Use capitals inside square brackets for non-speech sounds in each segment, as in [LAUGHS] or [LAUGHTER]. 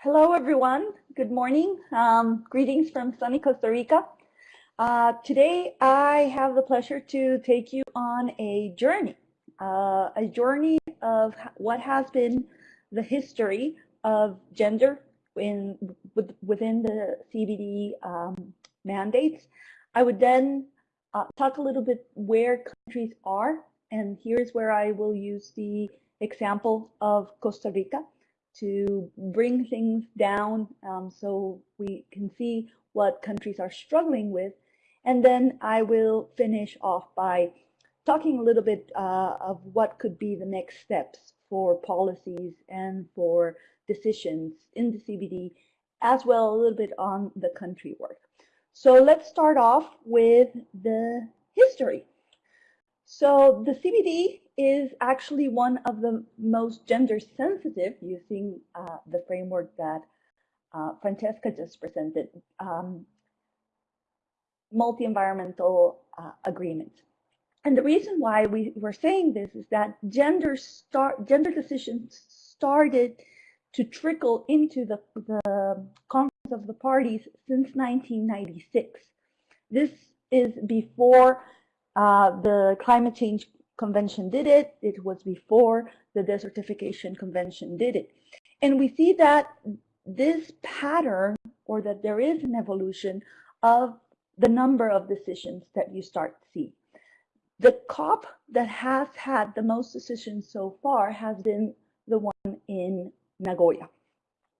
Hello, everyone. Good morning. Um, greetings from sunny Costa Rica. Uh, today, I have the pleasure to take you on a journey, uh, a journey of what has been the history of gender in within the CBD um, mandates. I would then uh, talk a little bit where countries are, and here's where I will use the example of Costa Rica to bring things down um, so we can see what countries are struggling with. And then I will finish off by talking a little bit uh, of what could be the next steps for policies and for decisions in the CBD, as well a little bit on the country work. So let's start off with the history. So the CBD is actually one of the most gender sensitive using uh, the framework that uh, Francesca just presented, um, multi-environmental uh, agreements. And the reason why we were saying this is that gender start gender decisions started to trickle into the, the conference of the parties since 1996. This is before uh, the climate change convention did it. It was before the desertification convention did it. And we see that this pattern or that there is an evolution of the number of decisions that you start to see. The COP that has had the most decisions so far has been the one in Nagoya.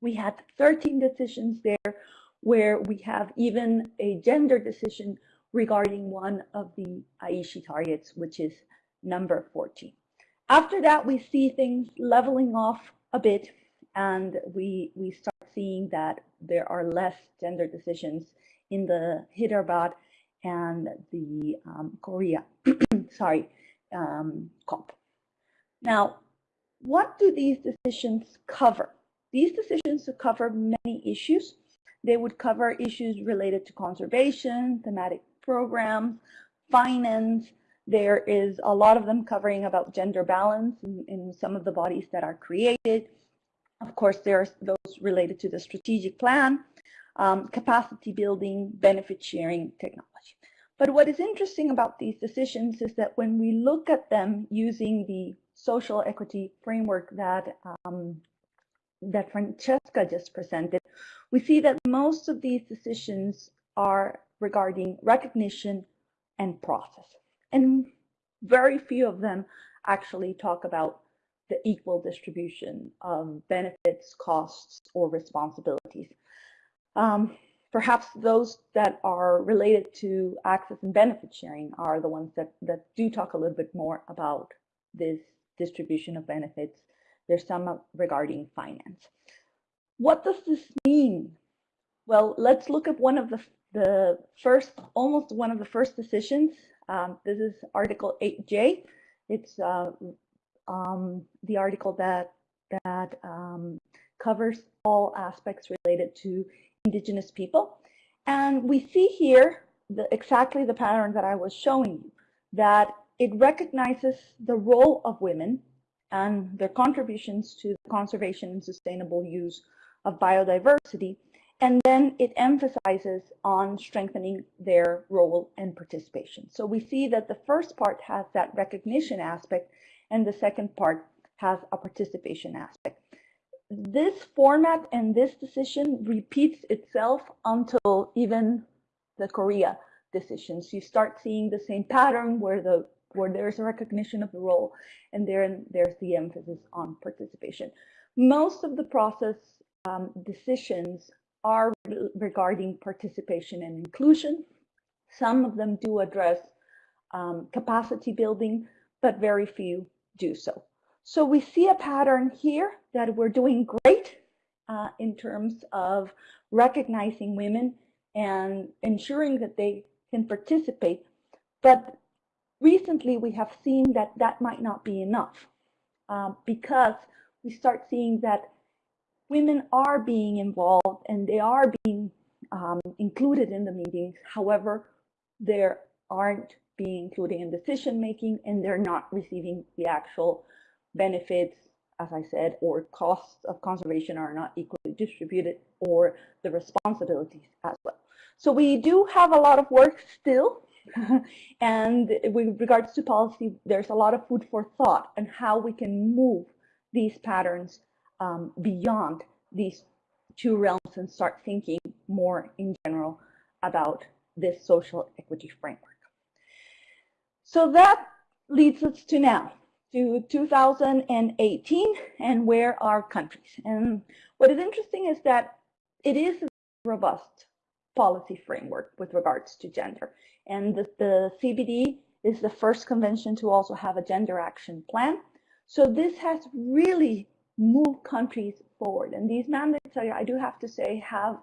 We had 13 decisions there where we have even a gender decision regarding one of the Aichi targets, which is number 14. After that, we see things leveling off a bit, and we, we start seeing that there are less gender decisions in the Hyderabad and the um, Korea, [CLEARS THROAT] sorry, um, COP. Now, what do these decisions cover? These decisions cover many issues. They would cover issues related to conservation, thematic programs, finance. There is a lot of them covering about gender balance in, in some of the bodies that are created. Of course, there are those related to the strategic plan, um, capacity building, benefit sharing technology. But what is interesting about these decisions is that when we look at them using the social equity framework that um, that Francesca just presented, we see that most of these decisions are regarding recognition and process. And very few of them actually talk about the equal distribution of benefits, costs, or responsibilities. Um, perhaps those that are related to access and benefit sharing are the ones that, that do talk a little bit more about this distribution of benefits. There's some regarding finance. What does this mean? Well, let's look at one of the the first, almost one of the first decisions. Um, this is Article 8J. It's uh, um, the article that that um, covers all aspects related to indigenous people. And we see here the, exactly the pattern that I was showing you, that it recognizes the role of women and their contributions to the conservation and sustainable use of biodiversity, and then it emphasizes on strengthening their role and participation. So we see that the first part has that recognition aspect and the second part has a participation aspect. This format and this decision repeats itself until even the Korea decisions. You start seeing the same pattern where the where there's a recognition of the role and then there's the emphasis on participation. Most of the process um, decisions are regarding participation and inclusion. Some of them do address um, capacity building, but very few do so. So we see a pattern here that we're doing great uh, in terms of recognizing women and ensuring that they can participate. But recently we have seen that that might not be enough uh, because we start seeing that women are being involved and they are being um, included in the meetings. However, they aren't being included in decision making and they're not receiving the actual benefits, as I said, or costs of conservation are not equally distributed or the responsibilities as well. So we do have a lot of work still. [LAUGHS] and with regards to policy, there's a lot of food for thought and how we can move these patterns um, beyond these two realms and start thinking more in general about this social equity framework. So that leads us to now, to 2018, and where are countries? And what is interesting is that it is a robust policy framework with regards to gender. And the, the CBD is the first convention to also have a gender action plan. So this has really moved countries forward. And these mandates, I, I do have to say, have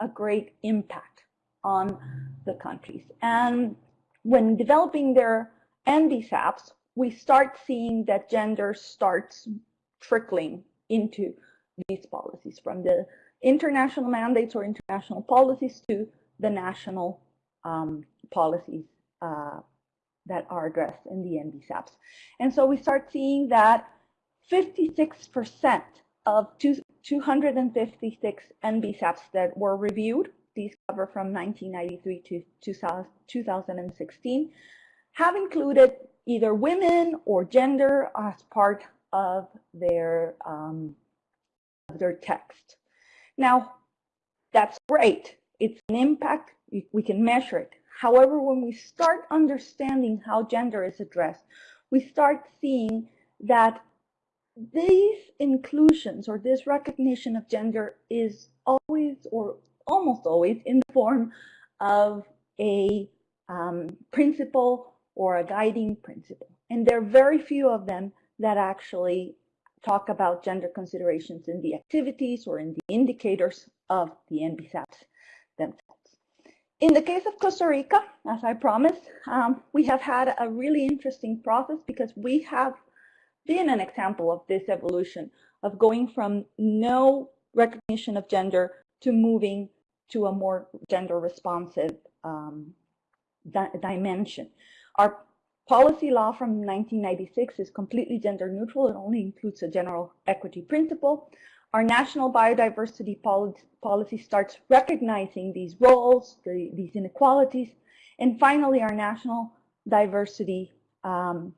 a great impact on the countries. And when developing their NBSAPs, we start seeing that gender starts trickling into these policies from the international mandates or international policies to the national um, policies uh, that are addressed in the NBSAPs. And so we start seeing that 56% of two, 256 NBSAPs that were reviewed, these cover from 1993 to 2016, have included either women or gender as part of their, um, of their text. Now, that's great. It's an impact. We can measure it. However, when we start understanding how gender is addressed, we start seeing that these inclusions or this recognition of gender is always or almost always in the form of a um, principle or a guiding principle. And there are very few of them that actually talk about gender considerations in the activities or in the indicators of the NBSAPs themselves. In the case of Costa Rica, as I promised, um, we have had a really interesting process because we have been an example of this evolution of going from no recognition of gender to moving to a more gender responsive um, di dimension. Our Policy law from 1996 is completely gender neutral. It only includes a general equity principle. Our national biodiversity policy, starts recognizing these roles, the, these inequalities. And finally, our national diversity um,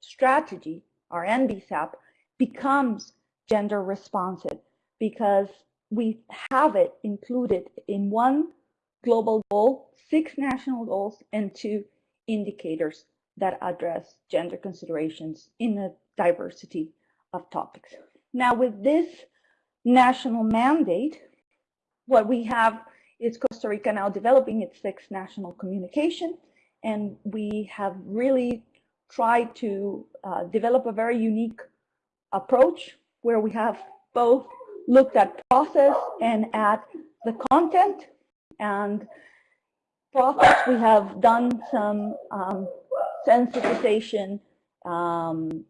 strategy, our NBSAP, becomes gender responsive because we have it included in one global goal, six national goals, and two indicators that address gender considerations in a diversity of topics. Now with this national mandate, what we have is Costa Rica now developing its sixth national communication and we have really tried to uh, develop a very unique approach where we have both looked at process and at the content and process we have done some um, sensitization um,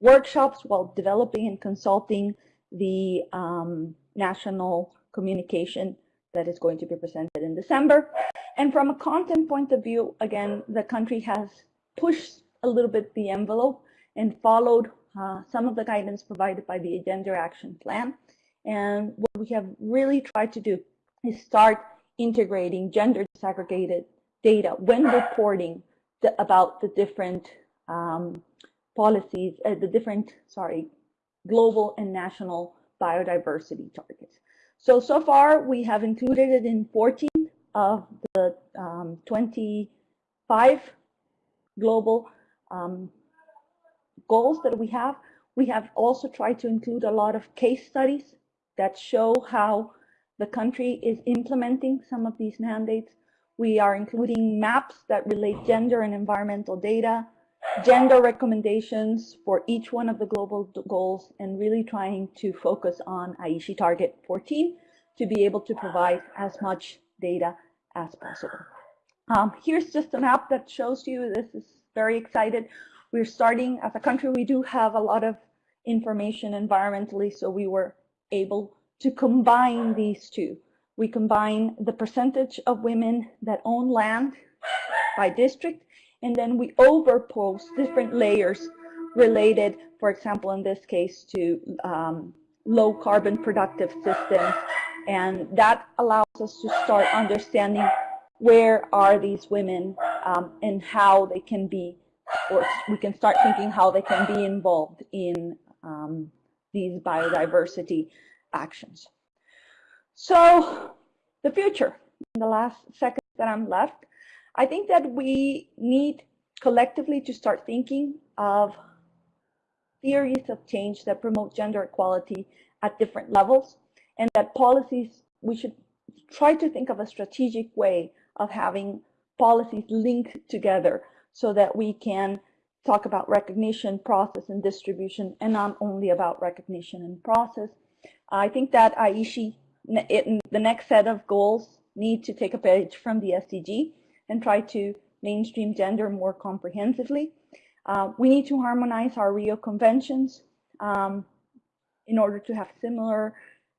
workshops while developing and consulting the um, national communication that is going to be presented in December. And from a content point of view, again, the country has pushed a little bit the envelope and followed uh, some of the guidance provided by the Gender Action Plan. And what we have really tried to do is start integrating gender disaggregated data when reporting the, about the different um, policies, uh, the different, sorry, global and national biodiversity targets. So, so far we have included it in 14 of the um, 25 global um, goals that we have. We have also tried to include a lot of case studies that show how the country is implementing some of these mandates we are including maps that relate gender and environmental data, gender recommendations for each one of the global goals, and really trying to focus on Aichi Target 14 to be able to provide as much data as possible. Um, here's just a map that shows you, this is very excited. We're starting, as a country, we do have a lot of information environmentally, so we were able to combine these two. We combine the percentage of women that own land by district, and then we overpose different layers related, for example, in this case, to um, low carbon productive systems. And that allows us to start understanding where are these women um, and how they can be, or we can start thinking how they can be involved in um, these biodiversity actions. So the future, in the last second that I'm left, I think that we need collectively to start thinking of theories of change that promote gender equality at different levels and that policies, we should try to think of a strategic way of having policies linked together so that we can talk about recognition, process, and distribution, and not only about recognition and process. I think that Aichi, in the next set of goals, need to take a page from the SDG and try to mainstream gender more comprehensively. Uh, we need to harmonize our Rio conventions um, in order to have similar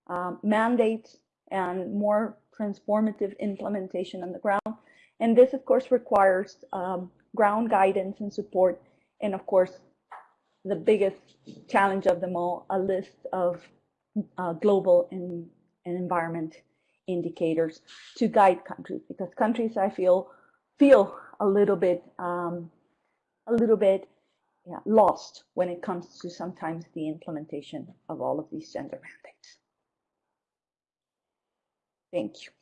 um, mandates and more transformative implementation on the ground. And this, of course, requires um, ground guidance and support. And of course, the biggest challenge of them all, a list of uh, global and, and environment indicators to guide countries because countries I feel feel a little bit um, a little bit yeah, lost when it comes to sometimes the implementation of all of these gender mandates. Thank you.